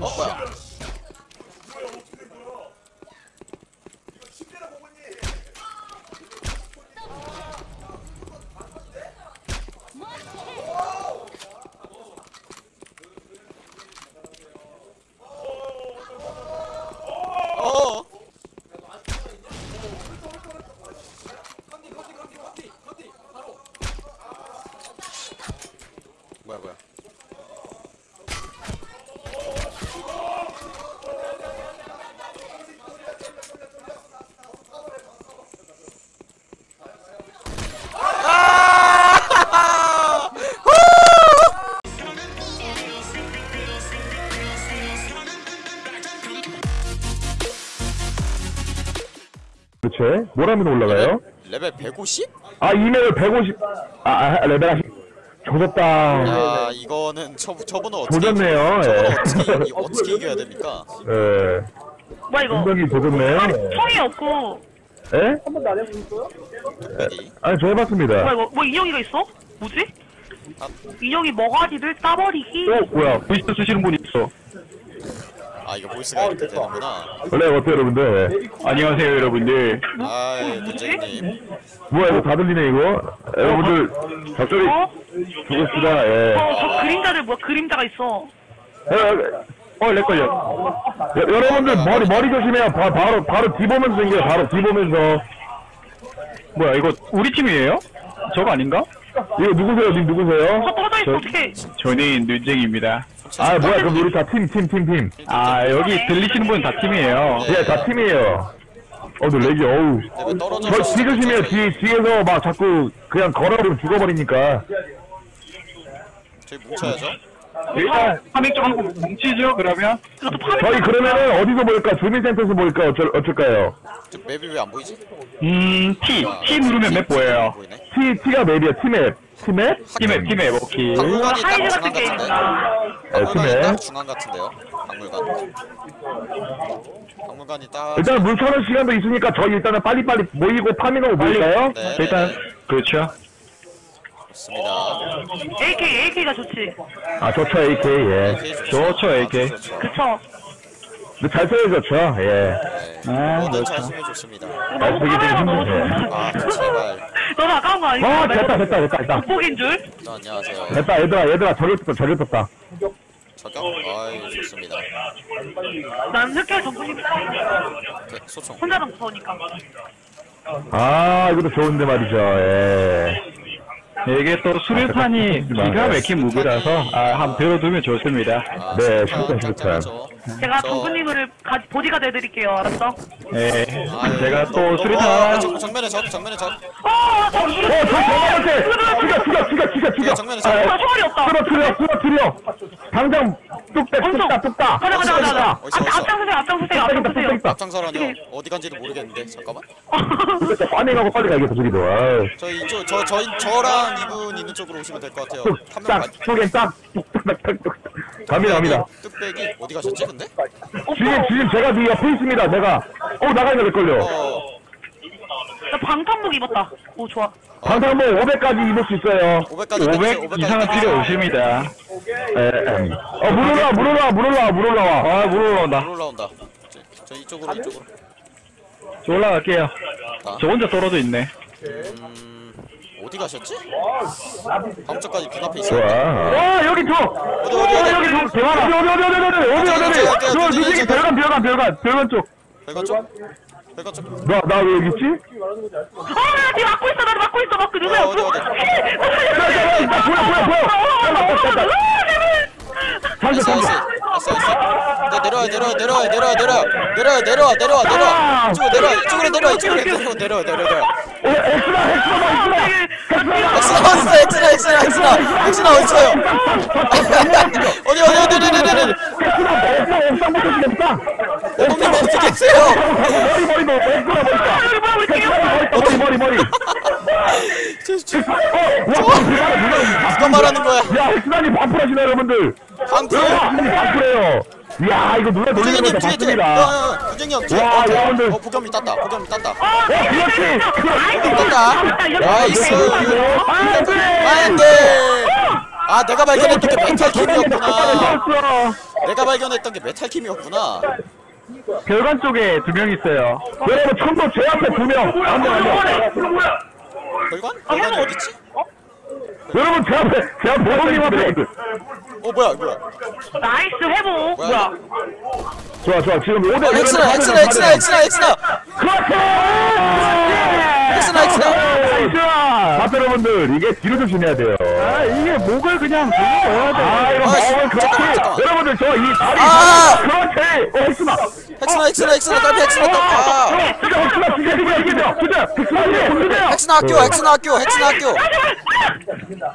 Oh, well. 하면 올라가요? 레벨 150? 아, 이메일 150. 아, 아 레벨 하시. 조졌다. 야 이거는 저, 저분은 어떻게 조졌네요. 저분은 예. 어떻게 이- 어떻게 이겨야 됩니까? 예. 뭐야 이거 분명히 조졌네요. 총이 없고 예? 여기 아니, 저 해봤습니다. 뭐야 이거 뭐 인형이가 있어? 뭐지? 아. 인형이 머가리를 따버리기 어, 뭐야. 부시트 쓰시는 분 있어. 아 이거 보이스가 이렇게 되는구나 원래 어때요, 여러분들? 안녕하세요, 여러분들. 아 뭐, 문재인님 뭐야, 이거 다 들리네, 이거? 여러분들, 적절히 어? 죽읍시다, 예. 어 저 그림자들 뭐야 그림자가 있어 어, 어, 렉걸려. 여, 여러분들, 머리, 머리 조심해요. 바, 바로, 바로 뒤보면서 생겨요. 바로 뒤보면서. 뭐야, 이거 우리 팀이에요? 저거 아닌가? 이거 누구세요? 님 누구세요? 저 떠져 있어 어떡해 저는 눈쟁입니다. 아, 뭐야, 그럼 우리 다 팀, 팀, 팀, 팀. 아 여기 들리시는 분 다 팀이에요. 예, 다 팀이에요. 어, 너 lag이, 어우. 떨어져서 저, 뒤 조심해요. 뒤, 뒤에서 막 자꾸 그냥 걸어버리면 죽어버리니까. 저희 뭉쳐야죠 일단 farming 좀 하고 뭉치죠 그러면. 저희 그러면은 어디서 모일까? 주민센터에서 모일까? 어쩔, 어쩔까요? 저 map이 왜 안 보이지? 음 T T 누르면 map 보여요. 보이네 T, T가 맵이야, T맵. T map? T map T map 오케이. 박물관이 딱 하이드 중앙 같은 게임 같은데 네, 박물관이. 딱 중앙 같은데요 박물관 박물관이 딱 일단 물 터는 시간도 있으니까 저희 일단은 빨리빨리 모이고 farming하고 모일까요? 네, 일단 네, 네. 그렇죠. 좋습니다 AK AK가 좋지 아, 좋죠, AK, 예. AK 좋죠. 좋죠, AK. 그쵸 근데 잘 써야 좋죠, 예. 네. 아, 뭐든 잘 그렇죠. 쓰면 좋습니다 잘 쓰기 되게 힘드네. 아 제발 너무 아까운 거 아니야? 어, 됐다, 됐다, 됐다, 됐다. 극복인 줄? 네, 안녕하세요 됐다, 얘들아, 얘들아, 저를 떴다, 저를 떴다. 저격? 아이 좋습니다 난 흑결 전문이 오케이, 소총 혼자는 무서우니까 아, 이것도 좋은데 말이죠, 예. 이게 또 수류탄이 기가 막힌 무기라서 아, 한번 들어두면 좋습니다. 아, 네, 수류탄 수류탄. 제가 저- 정군님을 가, 보디가드 해드릴게요 알았어? 네. 아유, 제가 또 어, 수류탄 정- 정면에 적 정면에 적 어! 저 이거 어, 저, 저한테! 죽여, 죽여, 죽여, 죽여, 죽여! 네, 정면에 적. 아, 나 총알이 없다 쓰러트려, 쓰러트려! 당장, 뚝딱, 엄청. 뚝딱, 뚝딱! 가자 가자 가자 가자 어디서, 어디서? 앞장서세요 앞장서세요 앞장서세요 뚝딱, 앞장서라뇨 어디 간지를 모르겠는데 잠깐만 뚝딱! farming하고 빨리 가야겠어, 저기도. 아유. 저 이쪽 저 저희 저랑 이분 있는 쪽으로 오시면 될 것 같아요 한명 뚝딱, 속엔 딱, 뚝딱, 뚝딱, 뚝딱. 갑니다, 갑니다. 뚝배기 어디 가셨지 근데? 지금, 지금 제가 네 옆에 있습니다, 제가. 어, 나가야 될걸요. 어 나 방탄복 입었다 오 좋아 방탄복 500까지 입을 수 있어요. 500까지 500 이상은 필요 없습니다. 에, 에. 어, 물 올라와, 물 올라와, 물 올라와, 물 올라와. 아, 물 올라온다. 물 올라온다 저, 저 이쪽으로 이쪽으로 저 올라갈게요. 아. 저 혼자 떨어져 있네. 음 어디 가셨지? 방쪽까지 눈앞에 있어. 와 여기 저. 어디 어디 어디 여기 저 대화라. 어디 어디 어디 어디 어디 어디 어디. 저 누구지? 별관 별관 별관 별관 쪽. 별관 쪽. 별관 쪽. 나나왜 여기 있지? 아니 막고 있어 나 막고 있어 막고 누구야? 어디 어디. 나 보여 보여 보여. nice 잠시. nice nice 네, 내려와 내려와 내려와 내려와 내려와 내려와 내려와 내려와 내려와 이쪽으로 내려와 이쪽으로 내려와 이쪽으로 내려와 내려와 내려와 엑스나, 엑스나, 엑스나. 엑스나 엑스나 엑스나 엑스나 어딨어요 어디 어디 어디 어디 어디 어디. 형님 어디 계세요 머리, 머리, 머리, 머리, 머리, 머리, 머리. 저, 저, 어, 와, 누가, 말하는 거야 야, 엑스나님 방플하시네, 여러분들. 방플 엑스나님 방플해요. 이야, 이거 누가 부정님 거 봤습니다. 부정님 뒤에. 와, 어, 여러분들. 어 부겸이 땄다. 부겸이 땄다. 어, 그렇지. 땄다. nice. 안돼 아 내가 발견했던 게 메탈 킴이었구나. 내가 발견했던 게 메탈 킴이었구나. 별관 쪽에 두 명 있어요. 여러분 총도 제 앞에 두 명. 안돼 안돼 별관? 별관이 어딨지? 여러분 제 앞에 제 앞에 보동님 앞에 어 뭐야 뭐야? nice 회복. 뭐야? 좋아 좋아 지금 5대 어, 엑스나 엑스나 엑스나 엑스나 엑스나 그렇지 엑스나 엑스나. 자 여러분들 이게 뒤로 조심해야 돼요 아, 이게 목을 그냥 넣어야 돼. 아 이거 아, 씨, 마음은 그렇지 잠깐만, 잠깐만. 여러분들 저 이 다리 아! 그렇지 어 엑스나 엑스나 엑스나 엑스나 딸피 엑스나 딸피. 아. 진짜 엑스나 진짜 진짜 엑스나 이겨 엑스나 학교 엑스나 학교 엑스나 학교. 누가?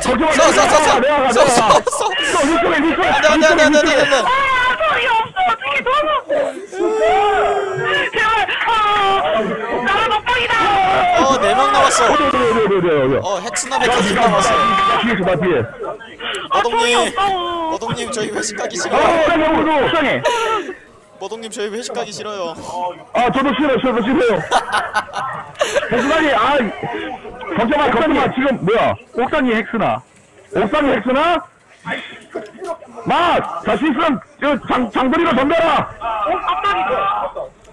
잠시만 써, 써, 써, 써. 내가 가 써, 내가 써, 가 써. 써, 이쪽에 이쪽에 안돼 안돼 안 돼 안 돼 안 돼 안 돼. 아 소리 없어 어떻게 너무. 제발. 아 나는 먹방이다. 어 네 명 남았어. 어 엑스나 메탈킴 남았어. 뒤에 나 뒤에 아 머동님. 머동님 저희 회식 가기 아 싫어요. 여러분도 속상해 머동님 저희 회식 가기 싫어요. 아 저도 싫어 저도 싫어요 옥상이 아 걱정마 걱정마 지금 뭐야 옥상이 헥스나. 옥상이 엑스나 마자 시스템 저장 장거리로 덤벼라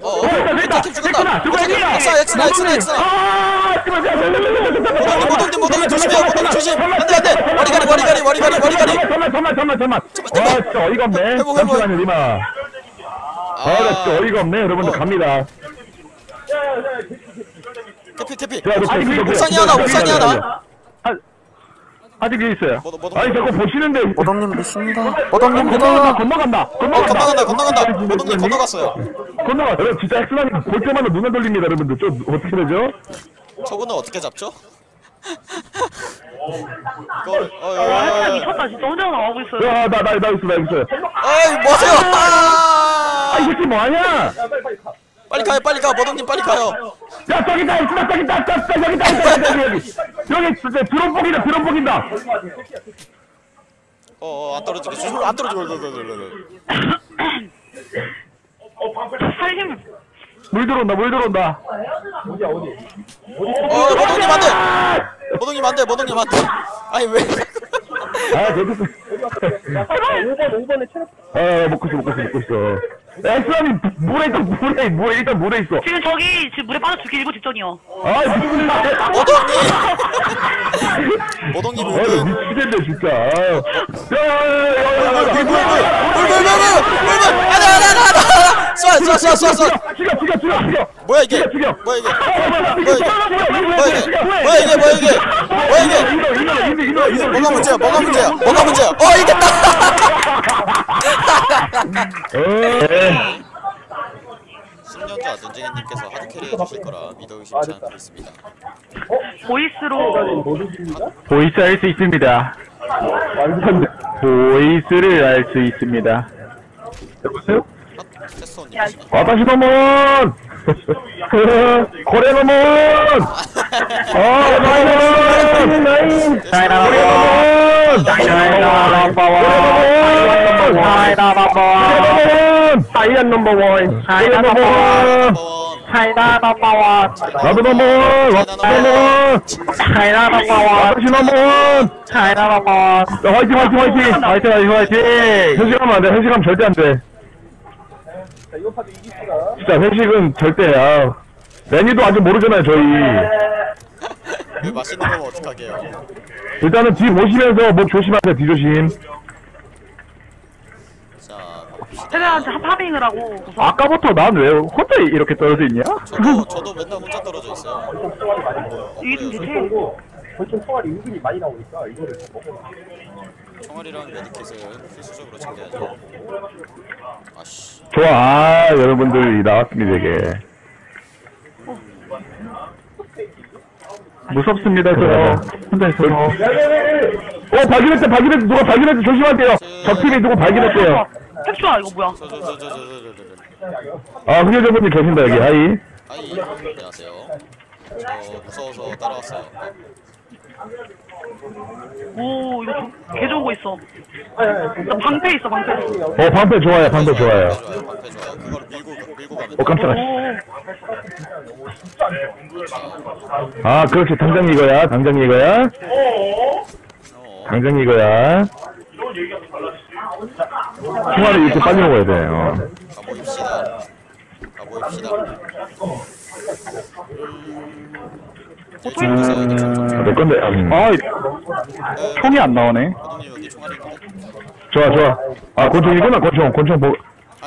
어 어 됐다, 됐다. 메탈킴 죽었다. 엑스나, 누가 메탈킴 엑스나? 엑스나 엑스나 엑스나 엑스나. 아 모동님 모동님 모동님 조심해요 모동님 조심. 안 돼 안 돼 와리가리 와리가리 와리가리 와리가리. 잠깐만 잠깐만 잠깐만 잠깐만 아 진짜 어이가 없네 해보, 해보. 잠시만요 니마 아 나 진짜 어이가 없네 여러분들 어. 갑니다 아니, 저기 옥상이 하나 옥상이 하나. 아, 아직 위에 있어요. 모동 모동. 아니 자꾸 보시는데 모동님 믿습니다. 모동님 건너간다 건너간다 어 건너간다 건너간다. 모동님 건너갔어요. 여러분 진짜 엑스라니 볼 때마다 눈을 돌립니다 여러분들 좀 어떻게 되죠? 저분은 어떻게 잡죠? 이걸 아 어이 미쳤다 진짜 혼자 나오고 있어요. 야나나나 있어 나 있어 어이 뭐하세요? 아 아! 이 새끼 뭐하냐 빨리 가요 빨리 가 모동님 빨리 가요. 야 저기 있다 엑스라 저기 있다 저기 있다 저기 있다 여기 여기 여기 드론 뻑이다 드론 뻑인다 어안 떨어지게 조심 안 떨어지게. 살림. 물 들어온다 물 들어온다 어 모동님 안돼. 모동님 안돼 모동님 안돼. 아니 왜? 아 저기 아 먹고 있어 먹고 있어 먹고 있어 엑스라니 물에 있어 물에 물에 일단 물에 있어 지금 저기 지금 물에 빠져 죽기 일보 직전이요. 아 미친 모동님. 모동님 아, 울분. 미치겠네, 진짜. 야야야야야야. 물물물물물물물 안돼 안돼 안돼 안돼. 쏴 쏴 쏴 쏴 죽여, 죽여, 죽여, 죽여. 뭐야 이게? 죽여, 죽여. 뭐야 이게? 뭐야 뭐야 이게? 뭐야 이게? 뭐야 이게? 뭐야 이게? 이거, 이거. 뭐가 문제야? 뭐가 문제야? 뭐가 문제야? 어 이겼다. 에. 10년차 눈쟁이님께서 hard carry 해주실 거라 믿어 의심치 않고 있습니다. voice로 voice 알수 있습니다. voice를 알수 있습니다. 여보세요? 안 돼, 회식하면 절대 안 돼. 진짜 회식은 절대 야. 메뉴도 아직 모르잖아요, 저희. 왜 맛있는 거면 어떡하게요? 일단은 뒤 보시면서 목 조심하세요, 뒤 조심. 자, 봅시다. 세대한테 파밍을 하고 우선 아까부터 난 왜 혼자 이렇게 떨어져 있냐? 저도 저도 맨날 혼자 떨어져 있어요. 이게 좀 대체 총알이 랑 메디킷을 필수적으로 챙겨야죠. 아씨. 좋아, 아, 여러분들 나왔습니다, 이게. 무섭습니다 저. 혼자 있어서. 어, 발견했대, 발견했대, 누가 발견했대, 조심하세요. 적팀이 누구 발견했대요. 캡슐아 이거 뭐야? 저 저 저 저 저 저저 아, 흑여자분이 계신다, 여기, 하이. 아이 안녕하세요. 저 무서워서 따라왔어요. 오 이거 좀- 개 좋은 거 있어. 나 방패 있어 방패. 어, 방패 좋아요, 방패 좋아요. 방패 좋아요. 방패 좋아요. 그거를 밀고 밀고 가면 어. 깜짝아. 오 아, 그렇지, 당장 이거야, 당장 이거야. 어. 당장 이거야. 총알을 이렇게 빨리 먹어야 돼. 어. 가보입시다. 가보입시다. 보 총. 내 건데. 음. 아, 총이 안 나오네. 여기 총알이? 좋아, 좋아. 아, 권총이구나, 권총. 권총 보.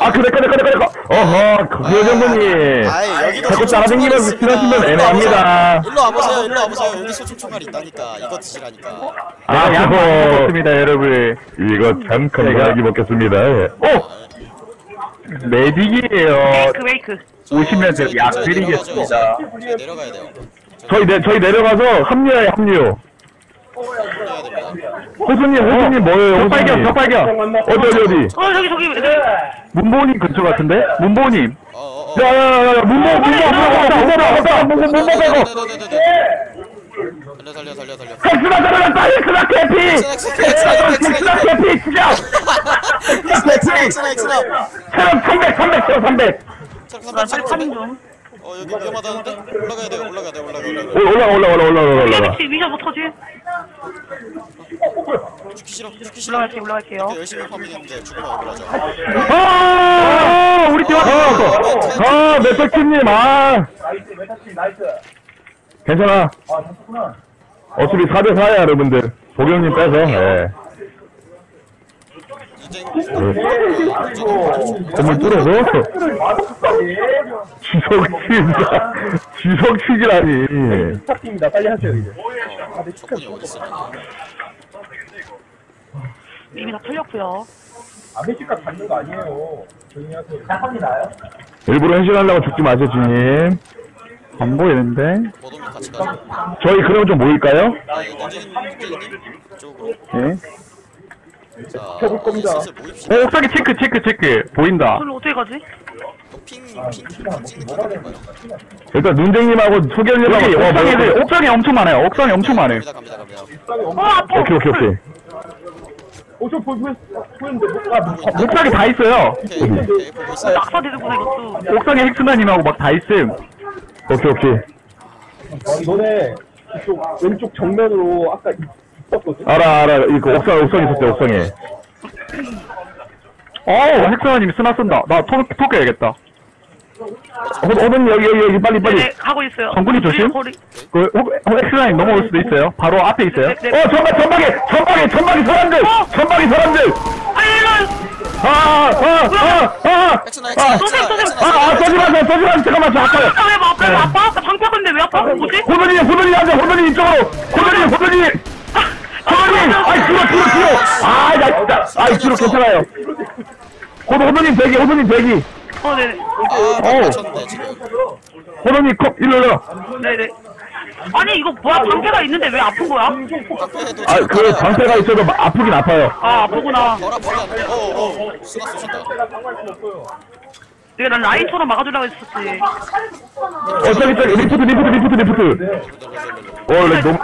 아, 그, 내 거, 내 거, 내 거, 내 거. 어허, 그, 그 정도님. 아이 여기도 자꾸 소총 총알이 있습니다. 일로 와보세요. 애매합니다. 일로 와보세요. 일로 와보세요. 여기 소총 총알이 있다니까. 이거 드시라니까. 아, 양 많이 먹었습니다, 여러분. 이거 참 건강하게 먹겠습니다. 예. 오! medic이에요. 웨이크 웨이크 저- 오시면 저희- 제가 약 저희 드리겠습니다. 내려가야 돼요. 저희 내 저희 내려가서 합류해 합류. 호수님 호수님 뭐예요? 적발견 적발견. 어디 어디 어디? 어 저기 저기 문보님 근처 같은데? 문보님. 야야야야 어, 어, 어. 야, 문보 문보 문보 문보 문보 문보 문보 빼고. 살려 살려 살려 살려 엑스나 살려 빨리 엑스나 개피. 엑스나 엑스나 개피 진짜. 엑스나 엑스나 엑스나 엑스나. 체력 300 300 체력 300. 체력 300 체력 300. 어 여기 위험하다는데? 올라가야 돼요. 올라가야 돼. 올라가 올라가. 오, 올라가, 올라가, 올라가, 올라가, 올라가. 위치 위저 못하지 죽기 싫어. 죽기 싫어. 올라갈게요 올라갈게요 이렇게 열심히 farming했는데 죽으면 억울하죠. 아, 우리 팀 왔어! 아, 메탈킴님, 아. 괜찮아. 어차피 4대4야, 여러분들. 보경님 빼서, 예. 정말 뚫어서 지석치입니다 지석치기라니. 스타팅입니다. 빨리 하세요 이제. 아내 축하해 이미 다 풀렸고요. 아메리카 받는 거 아니에요. 조용히 하세요. 사건이 나요? 일부러 현실하려고 죽지 마세요 주님. 안 보이는데? 저희 그러면 좀 모일까요? 네? 슬슬 모입시다. 어, 옥상에 체크, 체크, 체크. 보인다. 저를 어떻게 가지? 핑 핑 핑 찍는 거 같은가요? 일단 눈쟁님하고 소견님하고 여기 어, 옥상에, 뭐, 옥상에 엄청 많아요. 옥상에 엄청 많아요. 갑니다 갑니다 갑니다. 어 아파 오케이, 오케이, 오케이. 옥상에 다 있어요. 오케이 오케이 보고 있어요. 낙사 되는구나 이것도 옥상에 헥스나님하고 막 다 있음. 오케이, 오케이. 너네 이쪽 왼쪽 정면으로 아까? 알아, 알아. 이거 옥상, 옥상 있었대, 옥상에. 어우, 엑스나님이 스나 쓴다. 나 토, 토 깨야겠다. 호, 호든 여기, 여기, 여기, 빨리, 빨리. 네네 가고 있어요 정군이 조심. 그, 엑스나님 넘어올 수도 있어요. 바로 앞에 있어요. 네, 네. 어, 전방, 전방에, 전방에, 전방에 사람들! 전방에 사람들! 아니 아, 아, 아, 아! 엑스나 아, 엑스나 쏘세요, 엑스나 쏘세요. 엑스나. 아, 아, 쏘지 마세요, 쏘지 마세요. 잠깐만, 저 아파요. 나왜 아파 방패건데 왜 아파? 뭐지? 호든이, 호든이 앉아, 호든이 이쪽으로! 호든이! 호든이! 아이, 뒤로, 뒤로, 뒤로! 아, 나 진짜. 아이, 뒤로 괜찮아요. 호든, 호든님 대기, 호든님 대기. 어 네네 아. 다쳤는데 지금. 호든님 컵, 일로 일로. 네네 아니 이거 뭐야 방패가 있는데 왜 아픈 거야? 아, 그 방패가 있어도 마- 아프긴 아파요. 아 아프구나 덜 아프지 않네. 어어 쏘신다. 내가 난 라인처럼 막아주려고 했었지 어, 저기, 저기, 리프트, 리프트, 리프트, 리프트. 어, lag 너무.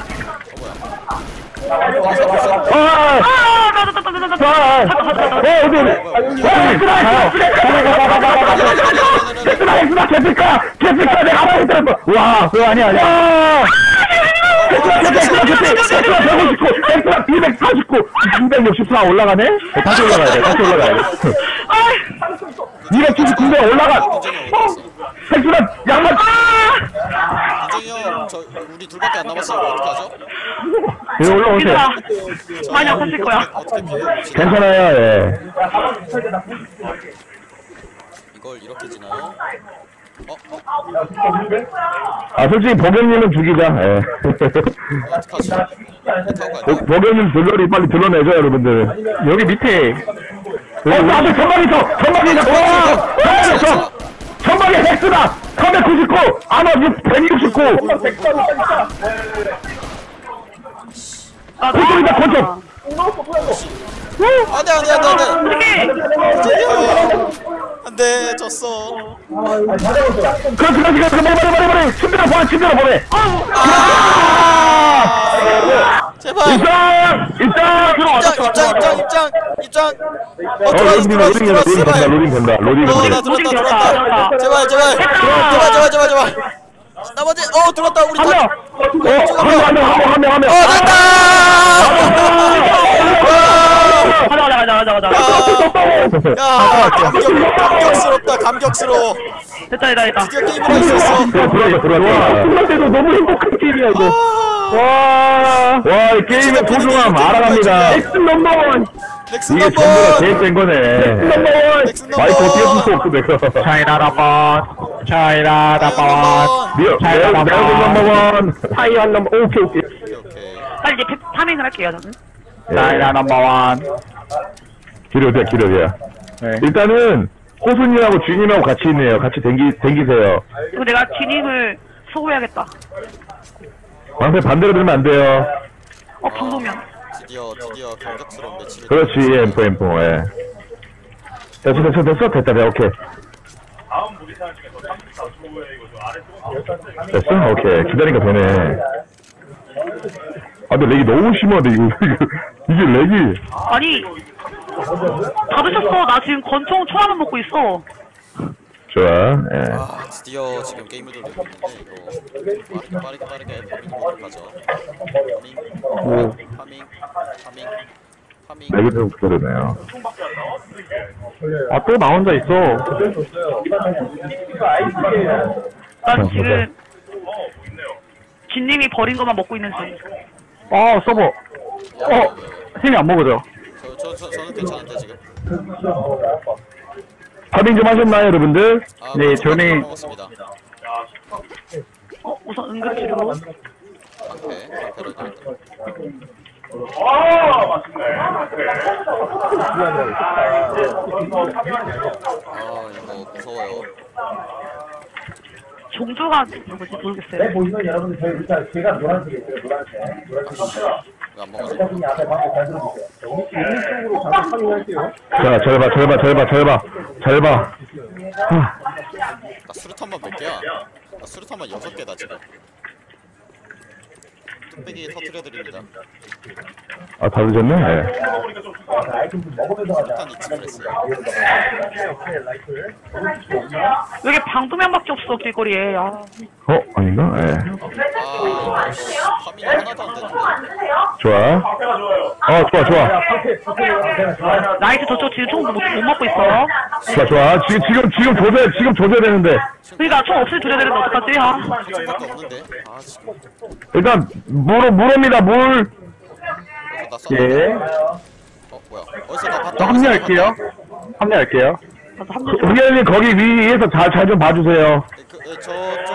와, 그거 아니야, 아니야. 엑스나, 엑스나, 엑스나, 엑스나, 159, 엑스나, 249, 264 올라가네? 어, 다시 올라가야 돼, 다시 올라가야 돼. 279대 올라가! 엑스나, 양말! 눈쟁이 형, 저 우리 둘밖에 안 남았어요. 어떡하죠? 예, 올라오세요. 많이 아팠을 거야. 괜찮아요, 예. 이걸 이렇게 지나요? 어? 어? 아, 솔직히 보경님은 죽이자, 예. 어떡하지? 배 타고 가야 보, 보경님 들러리 빨리 들러내죠, 여러분들. 여기 밑에. 어, 나도 전방에 있어! 전방에 있어! 어! 전방에 있어! 전방에 헥스다! 399! 아마 169! 아, 권총이다, 권총! 안돼 안돼 안돼 안돼 어떡해 안돼 졌어 그렇지, 그렇지, 그렇지, 머리, 머리, 머리, 머리! 침대로 보내, 침대로 보내! 제발 입장! 입장! 입장 입장 입장 입장 입장 어 어, 들어왔어 로딩, 들어왔어 로딩, 들어왔어 로딩 된다, 제발 로딩 된다, 로딩 어나 된다. 로딩 들었다 들었다. 제발 제발 제발 제발 제발 제발 나머지 어 들었다 우리 한 명! 다 어, 한 명, 한 명, 한 명, 한 명, 한 명! 어 됐다 가자 가자 가자 가자 가자. 아야 감격 감격스럽다 감격스러워. 됐다 됐다 됐다. 드디어 게임을 할 수 있어. 들어왔다 들어왔다 끝날 때도 너무 행복한 게임이야 이거. 아, 와, 이 게임의 소중함 알아갑니다. 엑스 넘버원 넥슨 이게 넘버 전부가 제일 센 거네. 넘버원 넥슨 넘버 마이크 어떻게 쓸수 없어, 내가. 미어, 잘 내가 나가. 내가 넘버원. 타이완 넘버 오케이 오케이. 빨리 이제 파- 파밍을 할게요 저는 차이나 넘버원 기려야, 기려야. 네. 일단은, 호수님하고 주님하고 같이 있네요. 같이 댕기, 댕기세요. 그리고 내가 진입을 소구해야겠다 방패 반대로 들면 안 돼요. 어 방송면 드디어 드디어 감격스러운 매치를 그렇지, 엠포, 엠포, 예. 됐어, 됐어, 됐어? 됐다, 네, 오케이. 됐어? 오케이. 기다리니까 되네. 아, 근데 렉이 너무 심하네, 이거. 이게 렉이. 아니 받으셨어 나 지금 권총 총 하나 먹고 있어 좋아, 예. 아 드디어 지금 게임을 돌리고 있는데 이거 빠르게 빠르게 빠르게 파밍 모드 가죠 파밍 파밍 파밍 파밍 렉이 좀 그러네요. 아또 나 혼자 있어 난 지금 진님이 버린 것만 먹고 있는 중 어 서버. 어 힘이 안 먹어져 저, 저, 저, 저는 괜찮은데 지금. 파밍 좀 하셨나요, 여러분들? 아, 네, 벌써 저는- 먹었습니다. 어 우선 응급치료 방패 방패로 아 이거 무서워요 종조가 뭐지 모르겠어요. 보시면 여러분들 저희 일단 제가 노란색이 있어요 노란색 노란색 대표님이 앞에 방금 잘 들어주세요. 오른쪽으로 잠깐 확인할게요. 자, 잘 봐, 잘 봐, 잘 봐, 잘 봐. 잘 봐. 나 수류탄만 몇 개야? 나 수류탄만 여섯 개다 지금 뚝배기 터트려드립니다 아, 다 드셨네? 예. 왜 이렇게 방도면밖에 없어 길거리에 아 어, 아닌가? 예. 아 하나도 안 되는데 좋아. 어, 좋아, 좋아. 나이트 저쪽 지금 총 못 먹고 있어 좋아, 좋아. 지금, 지금, 지금 조세, 지금 조세 되는데. 그러니까 총 없이 조져야 되는데 어떡하지 아 총밖에 없는데 아 지금 일단, 물, 물입니다, 물. 나 쐈는데 예어 뭐야 어디서 나 봤다 저 합류할게요 합류할게요 나도 합류 좀 의원님, 거기 위에서 잘, 잘 좀 봐주세요. 네, 그, 네, 저쪽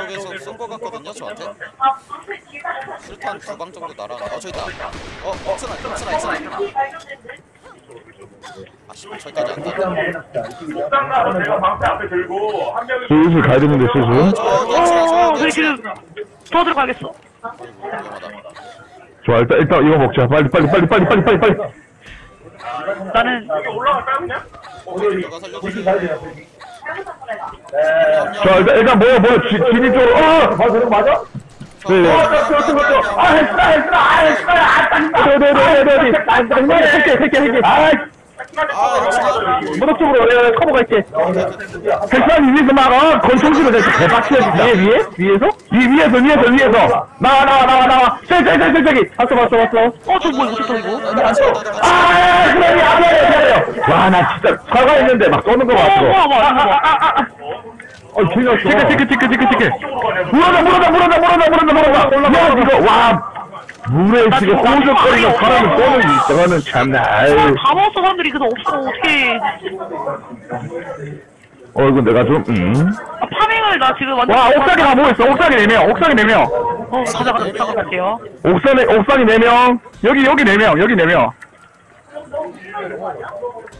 거 같거든요 저한테 술탄 두 방 정도 날아 어 저기 있다 어 옥스나 옥스나 옥스나 아 씨발 저기까지 안 가네 슬슬 가야 되는데, 슬슬. 아 저기 옥스나 어, 저기 지금 더 들어가겠어. 좋아, 일단, 일단 이거 먹자. 빨리, 빨리, 빨리, 빨리, 빨리, 빨리, 빨리. 나는 누가 살려주세요 자, 일단, 일단 뭐야, 뭐야, 지, 진입 쪽으로, 어! 아 저거 맞아? 네네. 아 했어 했어 아 했어 아 네, 네, 네, 네, 네. 할게 할게 할게 아아 옥스나 무덕 쪽으로 예, 커버 갈게 백산 위에서 막, 어, 권총질을 해서 대박치야, 위에, 위에? 위에서? 위, 위에서, 위에서, 위에서. 나와, 나와, 나와, 나와. 저기, 저기, 저기, 저기. 봤어, 봤어, 봤어. 어, 저 뭐야, 어떻게 이거? 가. 아, 그래, 미안해, 미안해요. 와, 나 진짜 사과했는데 막 쏘는 거 어, 뭐야. 어, 틀렸어. 티켓, 티켓, 티켓, 티켓, 티켓. 물어다, 물어다, 물어다, 물어다, 물어다, 물어다. 야, 이거, 와. 물에 지금 호적거리는 사람을 쏘는 저거는 참나, 아유. 다 먹었어, 사람들이. 그래서 없어, 어떻게. 어, 이거 내가 좀, 음. 아, 파밍을 나 지금 완전. 와 옥상에 다 모였어 옥상에 4명 옥상에 4명 어, 가자, 가자, 가자, 갈게요. 옥상에, 옥상이 4명. 여기 여기 4명 여기 4명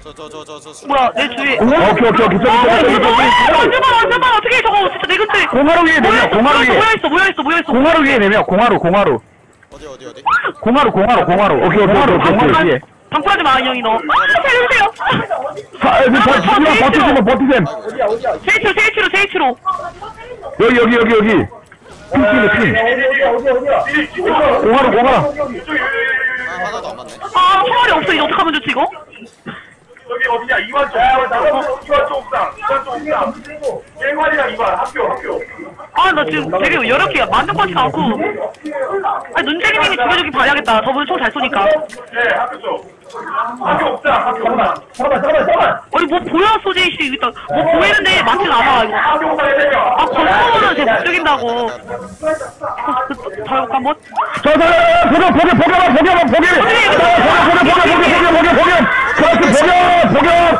저저저저저 술 뭐야, 내 주위에. 오케이, 오케이, 오케이. 저기, 저기, 저기, 저기. 완전 많아, 완전 많아. 어떻게 저거, 진짜 내 근처에. 공화로 위에 4명 공화로 위에 모여있어, 모여있어, 모여있어. 공화로 위에 4명 공화로 공화로 어디 어디 어디 공화로 공화로 공화로 오케이, 오케이, 공화로 오케이, 방풀하지 마, 인형이 너. 아, 살려주세요. 사, 아, 버티셈, 버티셈, 버티셈. 어디야 어디야 세이치로, 세이치로, 세이치로. 여기, 여기, 여기, 여기. 핑, 핑, 핑. 어디야 어디야 어디야 공화로, 공화로. 아 하나도 안 맞네 아, 총알이 없어. 이제 어떡하면 좋지, 이거? 여기 어디냐? 이관 쪽. 이관 쪽, 이관 쪽 옥상. 이관 쪽 옥상. 일관이랑 이관 학교, 학교. 아, 나 지금 되게 여력해. 만족 것 같지가 않고. 아니, 눈재기님이 죽여주기 봐야겠다. 저분 총 잘 쏘니까. 네, 학교 쪽. 학교 옥상 학교 옥상 잠깐만, 잠깐만, 잠깐만. 아니 뭐 보여 소재이씨 일단 뭐 보이는데 맞진 않아 이거 학교 옥상에 세명 아 벌써는 쟤못 죽인다고 자욕 한번 저, 저, 저, 보경, 보경, 보경아, 보경아, 보경! 보경, 보경, 보경, 보경, 보경, 보경! 그렇지, 보경,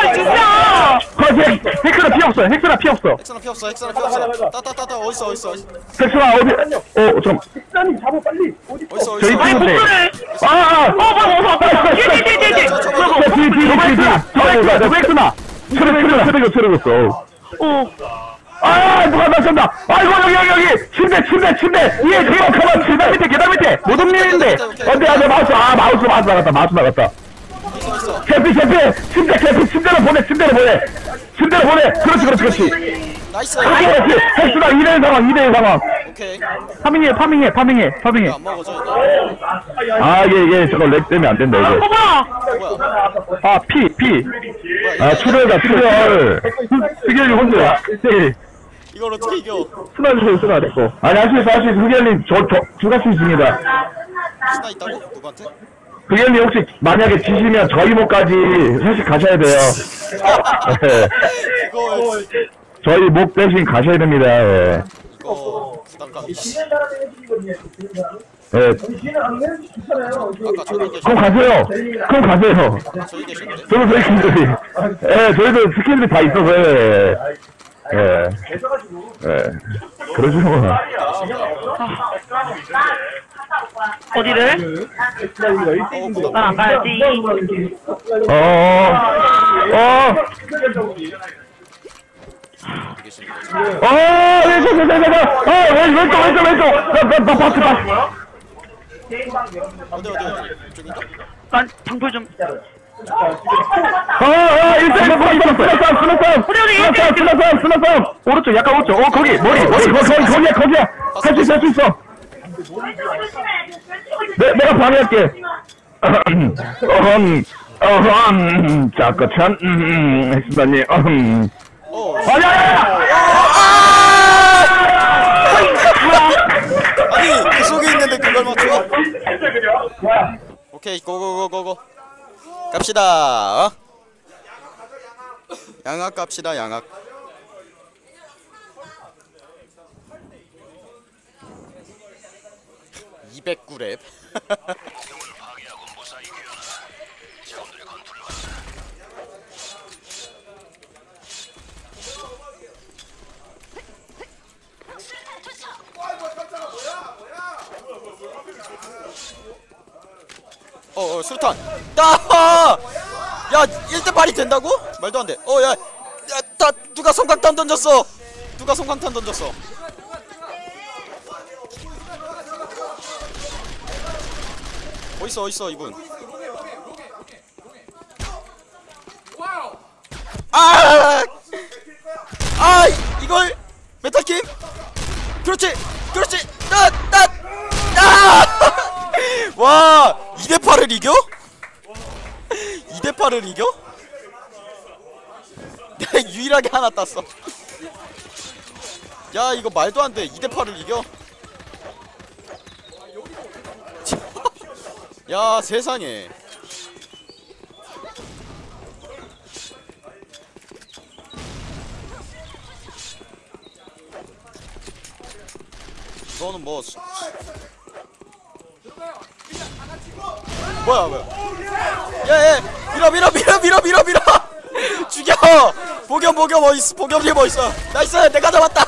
아 진짜 거기, 텍스나 피 없어, 텍스나 피 없어. 엑스나 피 없어 엑스나 피 없어 따따따따 어딨어 어딨어 텍스나 어디, 어, 좀, 식사님 잡아, 빨리. 어디 어딨어 저희 어딨어 아니 팀인데. 복수를 아, 아, 어 뭐야 뭐야 뭐야 뒤뒤뒤뒤 저, 뒤, 뒤, 뒤, 뒤, 뒤. 저, 저, 텍스나. 트럭, 트럭, 트럭, 트럭, 어 아, 누가 맞췄다. 아이고, 여기, 여기, 여기. 침대, 침대, 침대. 위에, 뒤에, 가만, 계단 밑에, 계단 밑에. 못 움직이는데. 어디, 아, 내 마우스, 아, 마우스, 마우스 나갔다, 마우스 나갔다. 캐피, 캐피. 침대, 캐피. 침대로 보내, 침대로 보내. 침대로 보내. 그렇지, 그렇지, 그렇지. 나이스 그렇지, 그렇지. 헬스가 2대1 상황, 2대1 상황. 오케이 파밍해, 파밍해, 파밍해, 파밍해. 안 먹어져 이거 아, 얘, 얘, 저거 렉 때문에 안 된다, 어 이거. 뭐야 아, 피, 피. 아, 출혈이다, 출혈. 흑열이 혼자. 네. 이걸 어떻게 이겨 쓰나주세요, 쓰나, 됐고. 아니, 할수 있어, 할수 있어. 흑열님, 저, 저, 주가 수 있습니다. 스나 있다고? 누구한테? 흑열님 혹시 만약에 지시면 저희 목까지 회식 가셔야 돼요. 네. 이거 저희 목 대신 가셔야 됩니다. 예. 이거 부담감이 예. 그럼 가세요. 그럼 가세요. 계셨는데 저도 저희 친구들이. 예, 저희도 스킬들이 다 있어서, 예. 예. 예. 그러지 뭐. 어디를 어난안 가야지 어, 어, 어디 계시는 거지? 어, 왼쪽, 왼쪽, 왼쪽. 어, 왼- 왼쪽, 왼쪽, 왼쪽. 나, 나, 나, 어디 이쪽인가? 난 방풀 좀 어, 어, 일단 싸움. 우리, 우리, 스나 싸움, 스나 싸움, 스나 싸움. 오른쪽, 약간 오른쪽. 어, 거기, 머리, 머리, 거기, 거기, 거기야, 거기야. 할 수 있어, 할 수 있어. 내, 내가 방해할게. 어흠, 어흠, 자꾸천, 음, 엑스다니, 어흠. 어 아니야! 아니 그 속에 있는데 그걸 맞춰? 오케이 고고고고고 갑시다. 어? 양악 갑시다 양악. (209랩) 어, 어, 술탄. 야! 야, 1대 8이 된다고? 말도 안 돼. 어, 야. 야, 다 누가 성광탄 던졌어? 누가 성광탄 던졌어? 어딨어, 어딨어, 이분. 아! 아, 이걸 메타킴? 그렇지. 그렇지. 나, 나. 아! 와 2대8을 이겨? 2대8을 이겨? 내가 유일하게 하나 땄어 야 이거 말도 안돼 2대8을 이겨? 야 세상에 이거는 뭐 수- 뭐야 뭐야? 야야 밀어 밀어 밀어 밀어 밀어 밀어. 죽여. 복염 복염 어딨어? 복염님 어딨어? nice 내가 잡았다.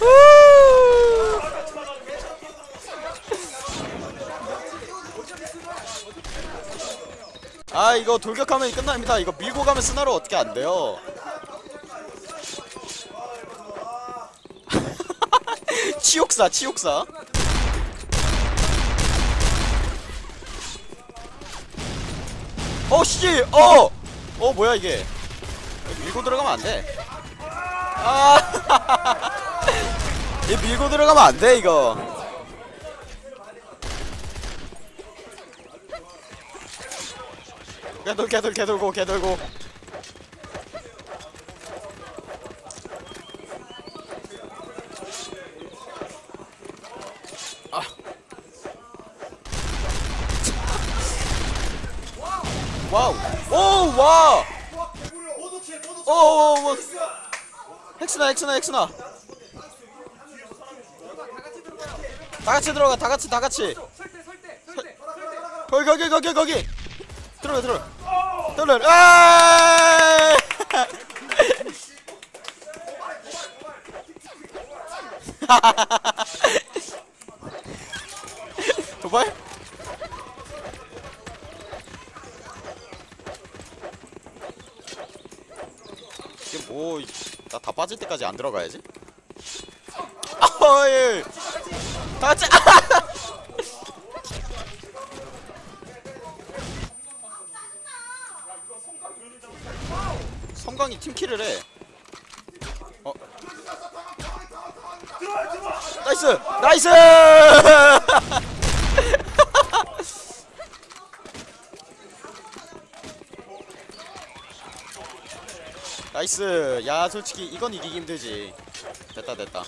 후. 아 이거 돌격하면 끝납니다. 이거 밀고 가면 스나로 어떻게 안 돼요 치욕사 치욕사 어, 씨! 어! 어, 뭐야, 이게. 밀고 들어가면 안 돼. 아! 얘 밀고 들어가면 안 돼, 이거. 개돌, 개돌, 개돌고, 개돌고. wow. 오, 와. 오, 오, 오. 핵스나, 핵스나, 핵스나. 다 같이 들어가, 다 같이, 다 같이. 설- 거기, 거기, 거기, 거기. 들어가, 들어가. 들어가. 아! 도발? 이게 뭐, 나 다 빠질 때까지 안 들어가야지? 아, 예. 다 같이, 성광이 야, 솔직히 이건 이기기 힘들지. 됐다, 됐다.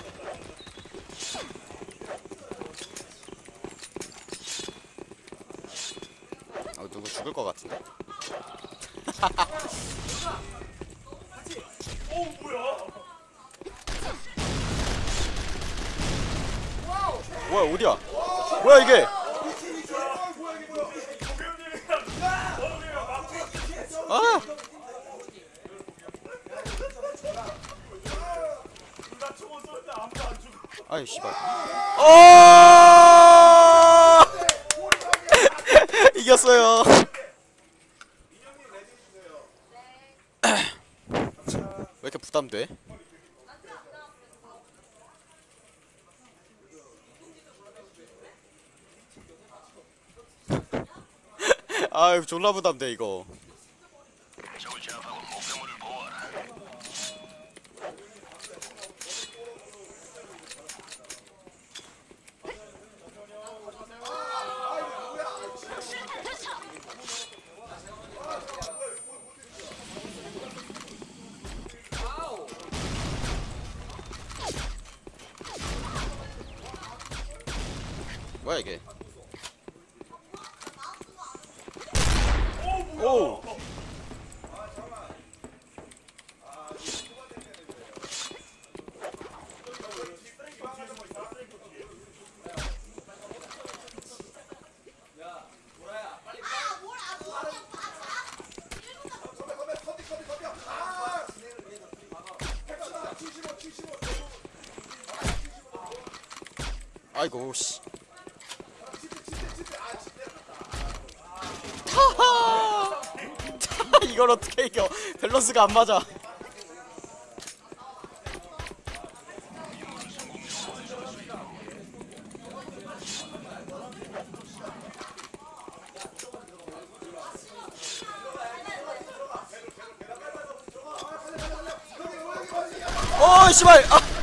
아이 씨발. 어! 이겼어요. 왜 이렇게 부담돼? 아유 졸라 부담돼 이거. 아이고 씨. 하하! 이걸 어떻게 이겨? 밸런스가 안 맞아. 어, 씨발! 아!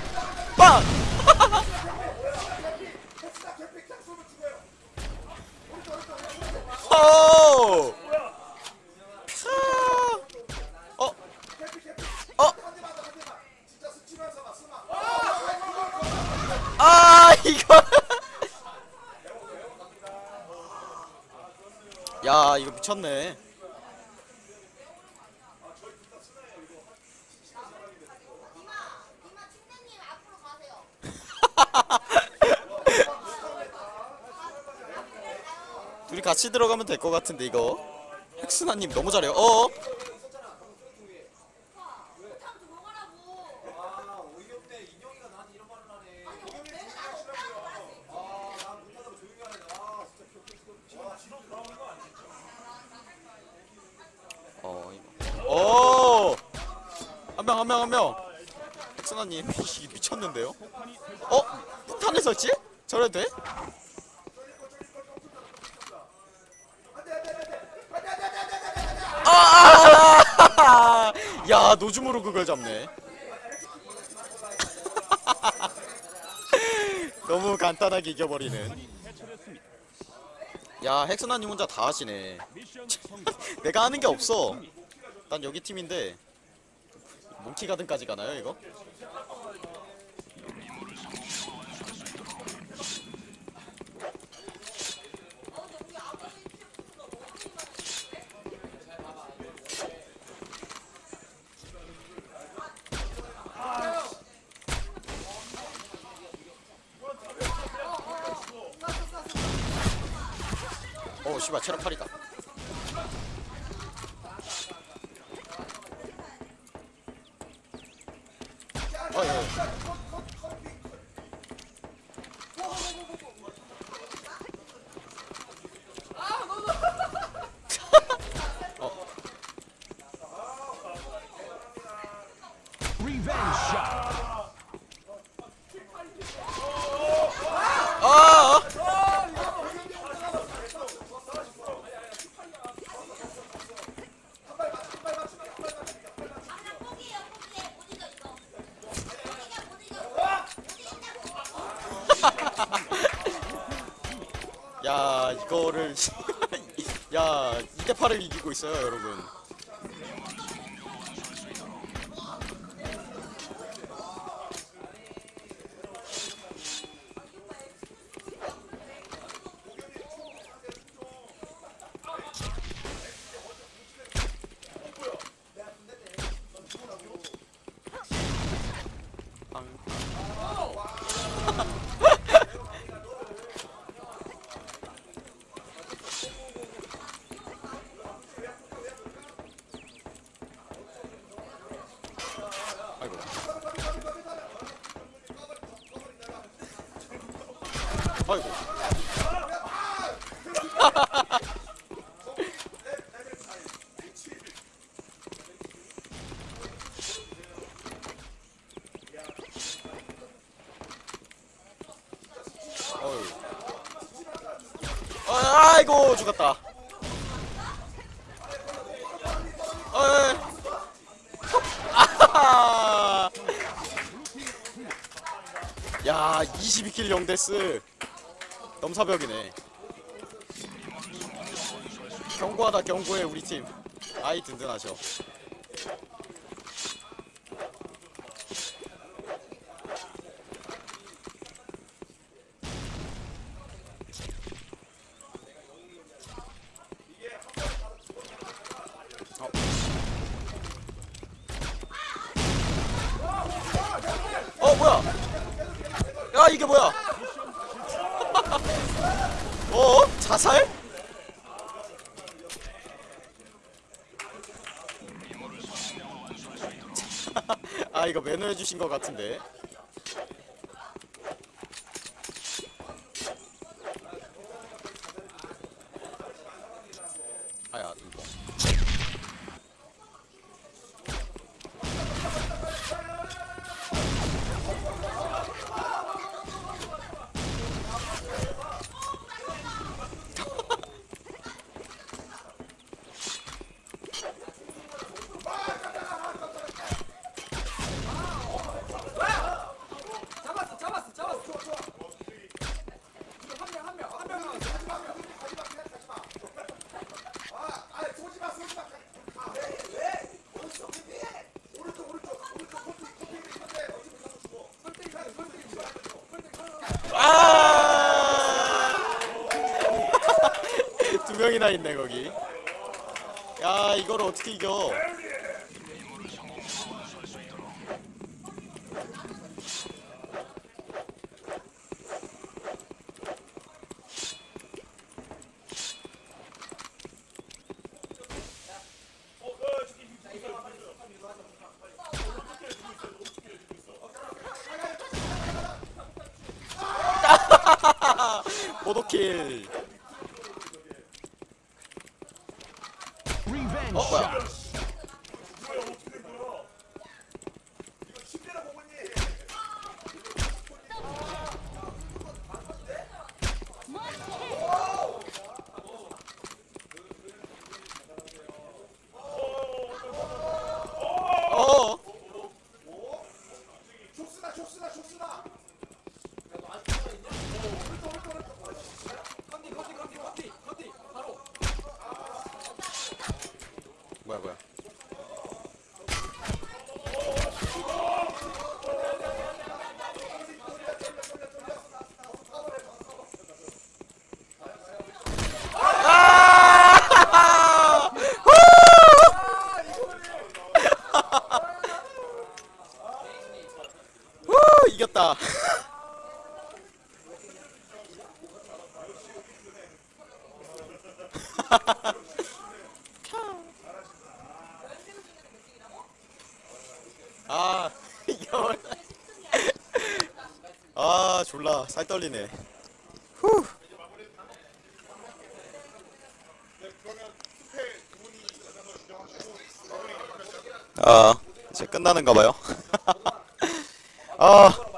미쳤네. 둘이 같이 들어가면 될 것 같은데 이거. 헥스나님 너무 잘해요. 어? 어, 이거. 오! 한 명, 한 명, 한 명. 헥스나님, 이 미쳤는데요? 어? 폭탄을 설치? 저래도 돼? 야 노줌으로 그걸 잡네 너무 간단하게 이겨버리는 야 헥스나님 혼자 다 하시네 내가 하는 게 없어 난 여기 팀인데 몽키 가든까지 가나요 이거? 씨발 체력 8이다 어, 예, 예. 아! 야 이거를 야 2대 8을 이기고 있어요 여러분 죽었다. 어이. 아하하. 야, 22킬 0데스. 넘사벽이네. 경고하다 경고해 우리 팀. 아이 든든하셔. 어 뭐야? 야 이게 뭐야? 어? 자살? 아 이거 매너해 주신 것 같은데. 명이나 있네 거기. 야 이거를 어떻게 이겨? 보도킬. 어 뭐야? 어. 팔 떨리네. 후. 아, 이제 끝나는가 봐요. 아.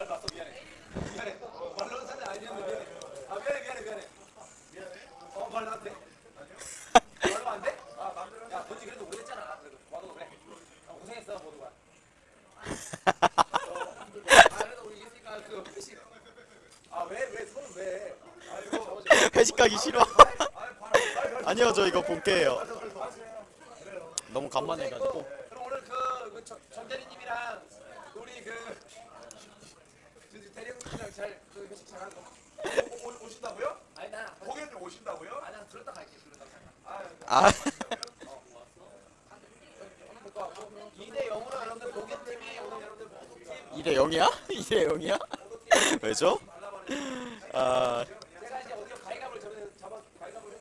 회식 가기 싫어. 본게예요. 너무 간만에 가지고. 그럼 오늘 그, 그 정- 정대리님이랑 우리 그 대리님이랑 잘그 회식 잘하는 거. 오, 오, 오신다고요? 아니 나 공연 좀 오신다고요? 아니 난 들었다 갈게 들었다. 아. 2대 0으로 여러분들 공연팀이 오늘 여러분들 팀 2대 0이야? 2대 0이야? 왜죠? 아, 제가 이제 어디가 가위가위를 저번에 잡아 가위가위를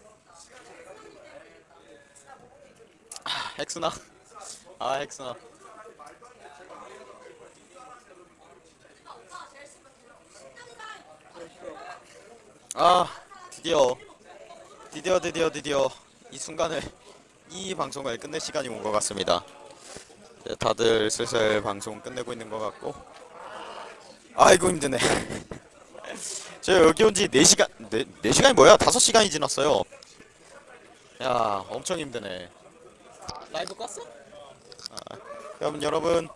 헥스나. 아, 헥스나. 아, 드디어. 드디어, 드디어, 드디어. 이 순간을, 이 방송을 끝낼 시간이 온 것 같습니다. 다들 슬슬 방송 끝내고 있는 것 같고. 아이고, 힘드네. 저 여기 온 지 4시간, 4, 4시간이 뭐야? 5시간이 지났어요. 야, 엄청 힘드네. 라이브 껐어? 아, 그럼 여러분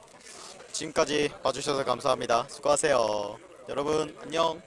지금까지 봐주셔서 감사합니다. 수고하세요. 여러분 안녕.